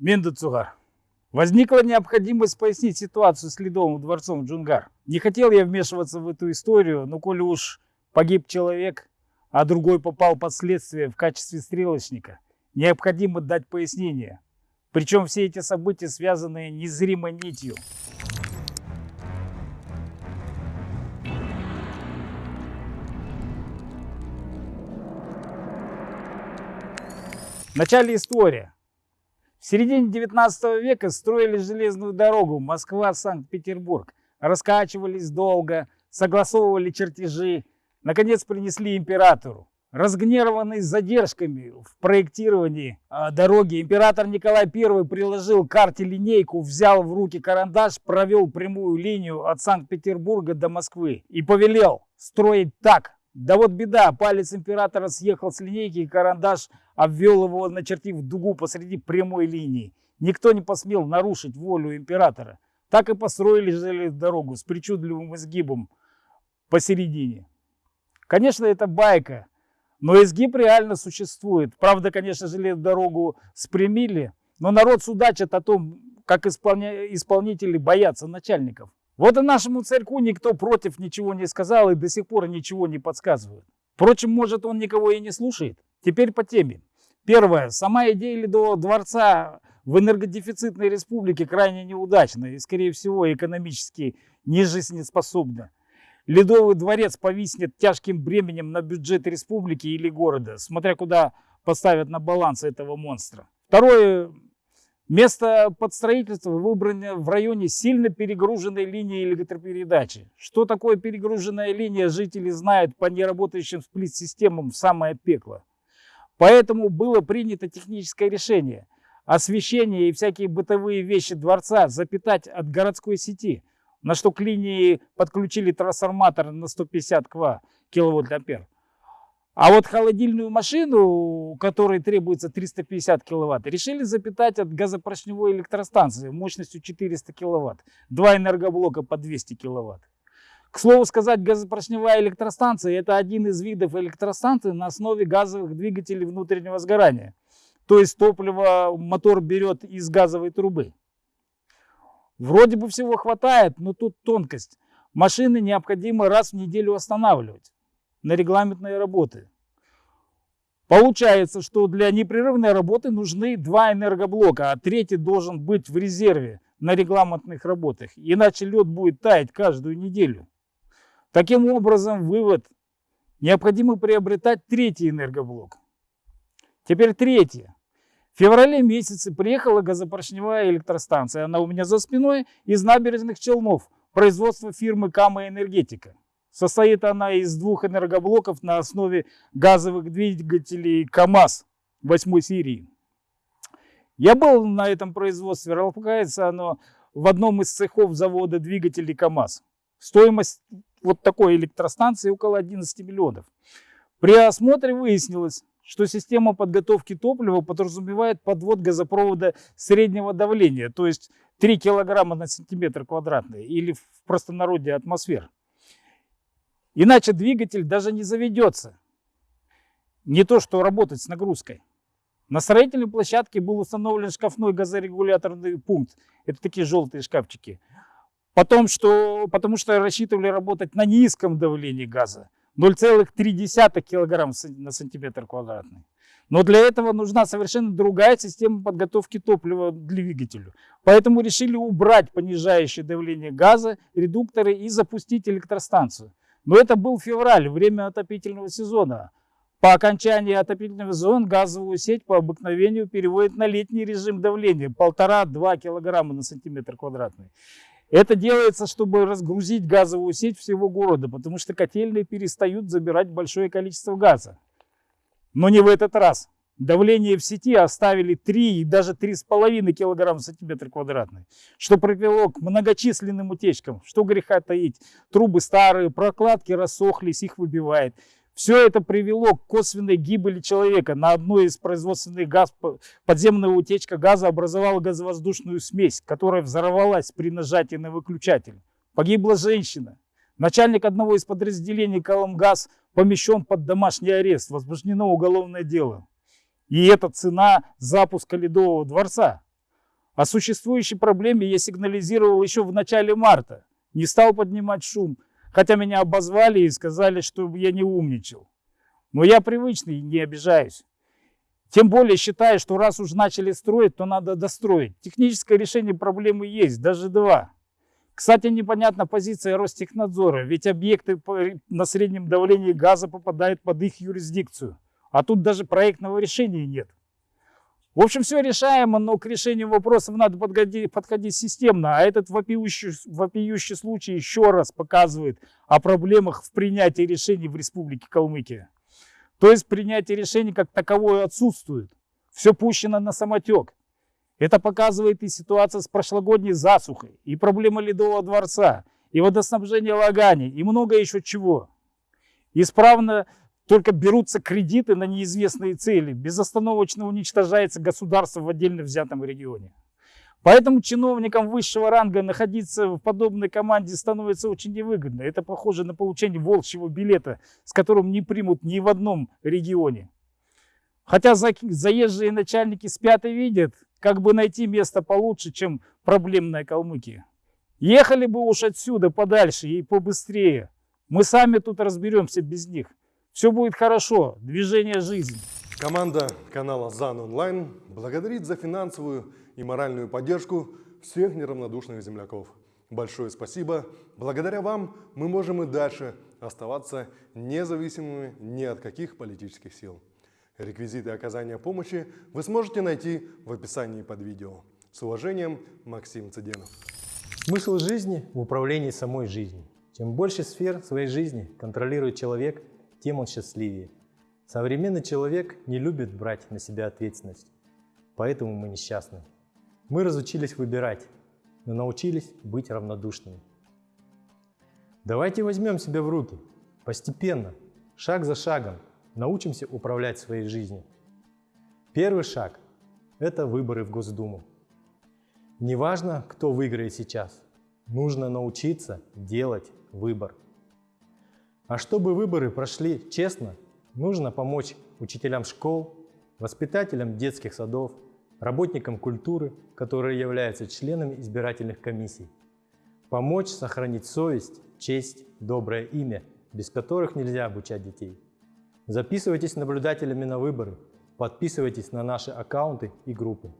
Мендуцугар. Возникла необходимость пояснить ситуацию с Ледовым дворцом Джунгар. Не хотел я вмешиваться в эту историю, но коли уж погиб человек, а другой попал под следствие в качестве стрелочника, необходимо дать пояснение. Причем все эти события связаны незримой нитью. Начале история. В середине 19 века строили железную дорогу Москва-Санкт-Петербург. Раскачивались долго, согласовывали чертежи. Наконец принесли императору. Разгневанный задержками в проектировании э, дороги, император Николай I приложил к карте линейку, взял в руки карандаш, провел прямую линию от Санкт-Петербурга до Москвы и повелел строить так, да вот беда, палец императора съехал с линейки, и карандаш обвел его, начертив дугу посреди прямой линии. Никто не посмел нарушить волю императора. Так и построили железную дорогу с причудливым изгибом посередине. Конечно, это байка, но изгиб реально существует. Правда, конечно, железную дорогу спрямили, но народ судачит о том, как исполня... исполнители боятся начальников. Вот и нашему царьку никто против ничего не сказал и до сих пор ничего не подсказывает. Впрочем, может он никого и не слушает. Теперь по теме. Первое. Сама идея Ледового дворца в энергодефицитной республике крайне неудачна и, скорее всего, экономически не жизнеспособна. Ледовый дворец повиснет тяжким бременем на бюджет республики или города, смотря куда поставят на баланс этого монстра. Второе. Место под строительство выбрано в районе сильно перегруженной линии электропередачи. Что такое перегруженная линия, жители знают по неработающим сплит-системам в самое пекло. Поэтому было принято техническое решение освещение и всякие бытовые вещи дворца запитать от городской сети, на что к линии подключили трансформатор на 150 ква, киловольт-ампер. А вот холодильную машину, которой требуется 350 киловатт, решили запитать от газопоршневой электростанции мощностью 400 киловатт. Два энергоблока по 200 киловатт. К слову сказать, газопоршневая электростанция – это один из видов электростанции на основе газовых двигателей внутреннего сгорания. То есть топливо мотор берет из газовой трубы. Вроде бы всего хватает, но тут тонкость. Машины необходимо раз в неделю останавливать на регламентные работы. Получается, что для непрерывной работы нужны два энергоблока, а третий должен быть в резерве на регламентных работах, иначе лед будет таять каждую неделю. Таким образом, вывод – необходимо приобретать третий энергоблок. Теперь третье. В феврале месяце приехала газопоршневая электростанция. Она у меня за спиной из набережных Челнов, производства фирмы Кама Энергетика. Состоит она из двух энергоблоков на основе газовых двигателей КАМАЗ 8 серии. Я был на этом производстве, располагается оно в одном из цехов завода двигателей КАМАЗ. Стоимость вот такой электростанции около 11 миллионов. При осмотре выяснилось, что система подготовки топлива подразумевает подвод газопровода среднего давления, то есть 3 килограмма на сантиметр квадратный или в простонародье атмосфер. Иначе двигатель даже не заведется. Не то, что работать с нагрузкой. На строительной площадке был установлен шкафной газорегуляторный пункт. Это такие желтые шкафчики. Потом, что, потому что рассчитывали работать на низком давлении газа. 0,3 кг на сантиметр квадратный. Но для этого нужна совершенно другая система подготовки топлива двигателю. Поэтому решили убрать понижающее давление газа, редукторы и запустить электростанцию. Но это был февраль, время отопительного сезона. По окончании отопительного сезона газовую сеть по обыкновению переводят на летний режим давления 1,5-2 кг на сантиметр квадратный. Это делается, чтобы разгрузить газовую сеть всего города, потому что котельные перестают забирать большое количество газа. Но не в этот раз. Давление в сети оставили 3 и даже 3,5 кг в сантиметр квадратный, что привело к многочисленным утечкам. Что греха таить, трубы старые, прокладки рассохлись, их выбивает. Все это привело к косвенной гибели человека. На одной из производственных газ, подземная утечка газа образовала газовоздушную смесь, которая взорвалась при нажатии на выключатель. Погибла женщина. Начальник одного из подразделений Коломгаз помещен под домашний арест. Возбуждено уголовное дело. И это цена запуска Ледового дворца. О существующей проблеме я сигнализировал еще в начале марта. Не стал поднимать шум, хотя меня обозвали и сказали, что я не умничал. Но я привычный и не обижаюсь. Тем более считаю, что раз уж начали строить, то надо достроить. Техническое решение проблемы есть, даже два. Кстати, непонятна позиция Ростехнадзора, ведь объекты на среднем давлении газа попадают под их юрисдикцию. А тут даже проектного решения нет. В общем, все решаемо, но к решению вопросов надо подходить, подходить системно. А этот вопиющий, вопиющий случай еще раз показывает о проблемах в принятии решений в Республике Калмыкия. То есть принятие решений как таковое отсутствует. Все пущено на самотек. Это показывает и ситуация с прошлогодней засухой, и проблема Ледового дворца, и водоснабжение Лагани, и много еще чего. Исправно только берутся кредиты на неизвестные цели, безостановочно уничтожается государство в отдельно взятом регионе. Поэтому чиновникам высшего ранга находиться в подобной команде становится очень невыгодно. Это похоже на получение волчьего билета, с которым не примут ни в одном регионе. Хотя заезжие начальники спят и видят, как бы найти место получше, чем проблемная Калмыкия. Ехали бы уж отсюда подальше и побыстрее. Мы сами тут разберемся без них. Все будет хорошо, движение жизни. Команда канала ЗАН Онлайн благодарит за финансовую и моральную поддержку всех неравнодушных земляков. Большое спасибо. Благодаря вам мы можем и дальше оставаться независимыми ни от каких политических сил. Реквизиты оказания помощи вы сможете найти в описании под видео. С уважением, Максим Цыденов. Смысл жизни в управлении самой жизнью. Чем больше сфер своей жизни контролирует человек, тем он счастливее. Современный человек не любит брать на себя ответственность, поэтому мы несчастны. Мы разучились выбирать, но научились быть равнодушными. Давайте возьмем себя в руки, постепенно, шаг за шагом, научимся управлять своей жизнью. Первый шаг – это выборы в Госдуму. Неважно, кто выиграет сейчас, нужно научиться делать выбор. А чтобы выборы прошли честно, нужно помочь учителям школ, воспитателям детских садов, работникам культуры, которые являются членами избирательных комиссий. Помочь сохранить совесть, честь, доброе имя, без которых нельзя обучать детей. Записывайтесь наблюдателями на выборы, подписывайтесь на наши аккаунты и группы.